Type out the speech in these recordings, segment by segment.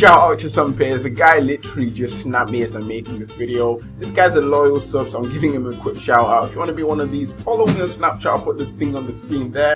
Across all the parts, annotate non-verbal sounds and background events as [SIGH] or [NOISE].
shout out to some players. The guy literally just snapped me as I'm making this video. This guy's a loyal sub, so I'm giving him a quick shout out. If you want to be one of these, follow me on Snapchat. I'll put the thing on the screen there.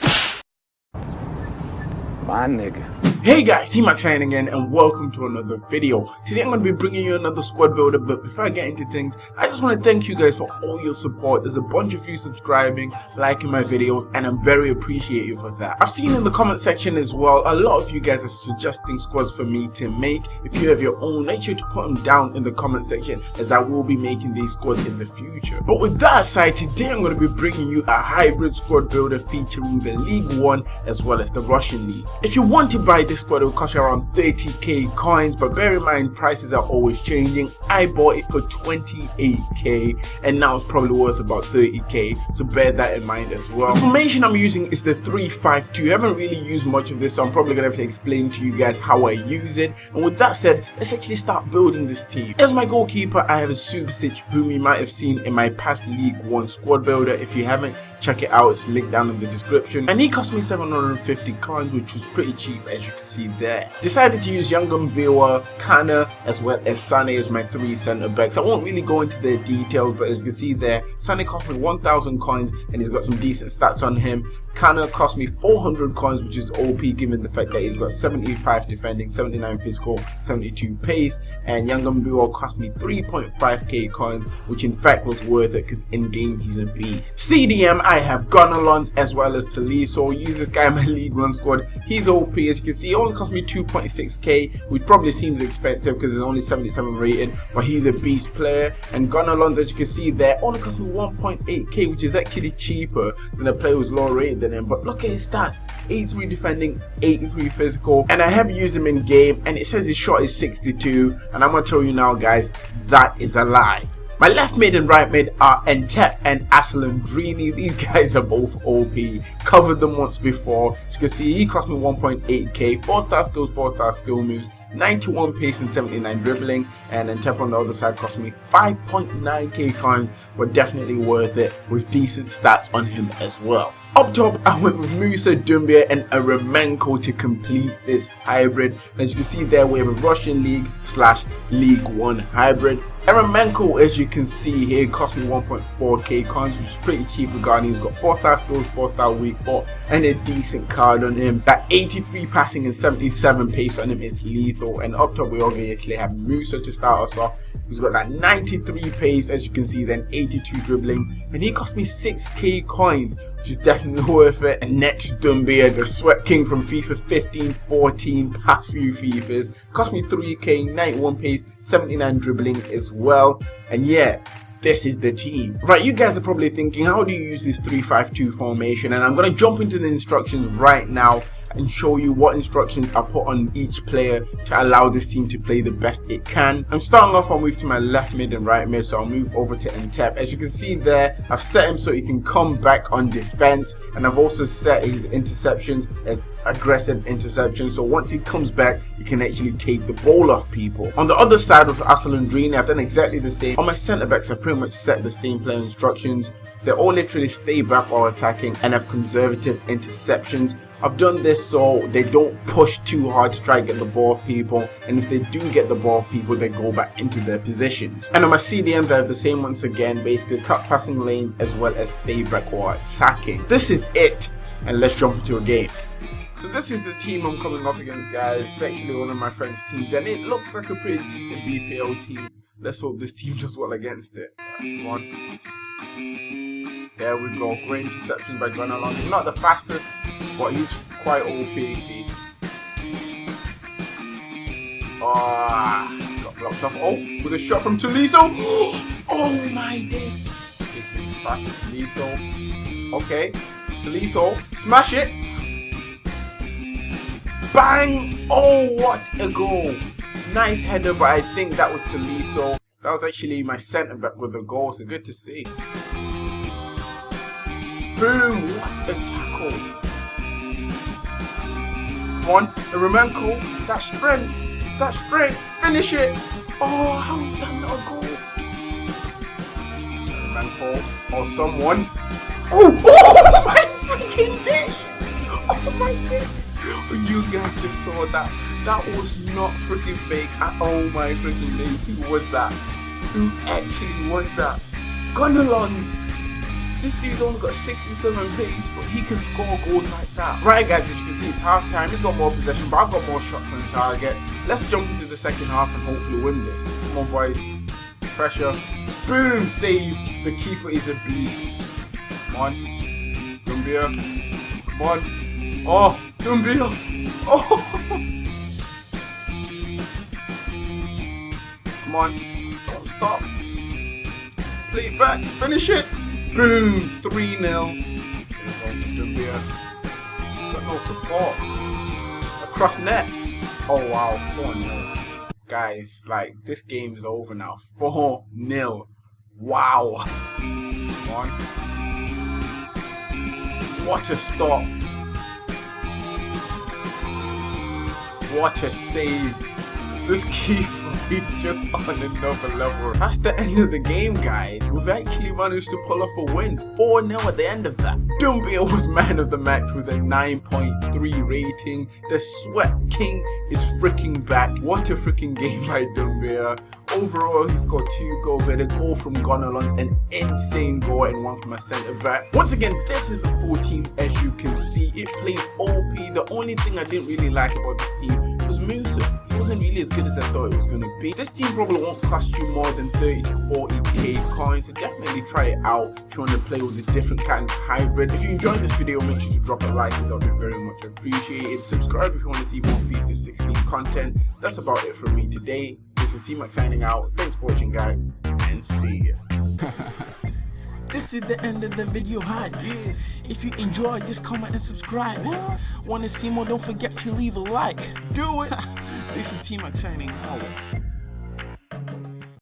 My nigga. Hey guys, T-Max signing in and welcome to another video. Today I'm going to be bringing you another squad builder but before I get into things, I just want to thank you guys for all your support. There's a bunch of you subscribing, liking my videos and I'm very appreciative for that. I've seen in the comment section as well, a lot of you guys are suggesting squads for me to make. If you have your own, make sure to put them down in the comment section as I will be making these squads in the future. But with that aside, today I'm going to be bringing you a hybrid squad builder featuring the League 1 as well as the Russian League. If you want to buy this this squad will cost you around 30k coins but bear in mind prices are always changing. I bought it for 28k and now it's probably worth about 30k so bear that in mind as well. The formation i'm using is the 352 i haven't really used much of this so i'm probably gonna have to explain to you guys how i use it. And with that said let's actually start building this team. As my goalkeeper i have a Subasic whom you might have seen in my past league one squad builder. If you haven't check it out. It's linked down in the description. And he cost me 750 coins which was pretty cheap as you can see there. Decided to use Yanga-Mbiwa, Kana, as well as Sane as my three centre backs. I won't really go into the details, but as you can see there, Sane cost me 1000 coins and he's got some decent stats on him. Kana cost me 400 coins, which is OP given the fact that he's got 75 defending, 79 physical, 72 pace, and Yanga-Mbiwa cost me 3.5k coins, which in fact was worth it because in game he's a beast. CDM, I have Gonalons as well as Tolisso. Use this guy in my [LAUGHS] League 1 squad. He's OP as you can see only cost me 2.6k, which probably seems expensive because it's only 77 rated, but he's a beast player. And Gunnar as you can see there, only cost me 1.8k, which is actually cheaper than a player who's lower rated than him. But look at his stats 83 defending, 83 physical, and I have used him in game, and it says his shot is 62. And I'm gonna tell you now, guys, that is a lie. My left mid and right mid are Ntep and Asalandrini. These guys are both OP. Covered them once before. As you can see, he cost me 1.8k. 4 star skills, 4 star skill moves, 91 pace and 79 dribbling. And Ntep on the other side cost me 5.9k coins, but definitely worth it with decent stats on him as well. Up top, I went with Musa, Doumbia and Eremenko to complete this hybrid. As you can see there, we have a Russian League slash League 1 hybrid. Eremenko, as you can see here, cost me 1.4k coins, which is pretty cheap regarding he's got 4 star skills, 4 star weak 4, and a decent card on him. That 83 passing and 77 pace on him is lethal. And up top, we obviously have Musa to start us off. He's got that 93 pace, as you can see, then 82 dribbling, and he cost me 6k coins, which is definitely [LAUGHS] worth it. And next, Doumbia, the Sweat King from FIFA 15, 14, past few FIFAs, cost me 3k, 91 pace, 79 dribbling as well. And yeah, this is the team. Right, you guys are probably thinking, how do you use this 3-5-2 formation? And I'm going to jump into the instructions right now and show you what instructions I put on each player to allow this team to play the best it can. I'm starting off, I'll move to my left mid and right mid, so I'll move over to Ntep. As you can see there, I've set him so he can come back on defense, and I've also set his interceptions as aggressive interceptions, so once he comes back, he can actually take the ball off people. On the other side with Asalandrini, I've done exactly the same. On my centre backs, I've pretty much set the same player instructions. They all literally stay back while attacking and have conservative interceptions I've done this so they don't push too hard to try and get the ball off people and if they do get the ball off people they go back into their positions. And on my CDMs I have the same once again basically cut passing lanes as well as stay back or attacking. This is it and let's jump into a game. So this is the team I'm coming up against guys. It's actually one of my friend's teams and it looks like a pretty decent BPL team. Let's hope this team [LAUGHS] does well against it. Come on. There we go. Great interception by Gunnar He's not the fastest, but he's quite OP. Ah, got blocked off. Oh, with a shot from Tolisso. [GASPS] Oh my day. Pass to Tolisso. Okay, Tolisso, smash it. Bang! Oh, what a goal. Nice header, but I think that was Tolisso. That was actually my centre back with the goal, so good to see. Boom! What a tackle! On, Eremenko. That strength! That strength! Finish it! Oh, how is that not a goal? Eremenko or oh, someone. Oh! Oh [LAUGHS] my freaking days! Oh my days! You guys just saw that. That was not freaking fake. oh my freaking name. Who was that? Who actually was that? Gonalons! This dude's only got 67 pace, but he can score goals like that. Right guys, as you can see, it's half time. He's got more possession, but I've got more shots on target. Let's jump into the second half and hopefully win this. Come on boys. Pressure. Boom! Save. The keeper is a beast. Come on. Doumbia. Come on. Oh! Doumbia! [LAUGHS] Oh! Come on. Don't stop. Play it back. Finish it. Boom! 3 0. Doumbia. Got no support. Across net. Oh wow, 4 0. Guys, like, this game is over now. 4 0. Wow. One. What a stop. What a save. This keeper is just on another level. That's the end of the game, guys. We've actually managed to pull off a win. 4-0 at the end of that. Doumbia was man of the match with a 9.3 rating. The Sweat King is freaking back. What a freaking game by Doumbia. Overall, he scored two goals. Had a goal from Gonalons, an insane goal, and one from a centre back. Once again, this is the full team as you can see. It plays OP. The only thing I didn't really like about this team was Musa He wasn't really as good as I thought it was going to be. This team probably won't cost you more than 30 to 40k coins, so definitely try it out if you want to play with a different kind of hybrid. If you enjoyed this video, make sure to drop a like, that would be very much appreciated. Subscribe if you want to see more FIFA 16 content. That's about it from me today. This is T-Max signing out. Thanks for watching guys, and see ya. [LAUGHS] This is the end of the video hi yeah. If you enjoy, just comment and subscribe. What? Want to see more? Don't forget to leave a like. Do it. [LAUGHS] this is T-Max signing out.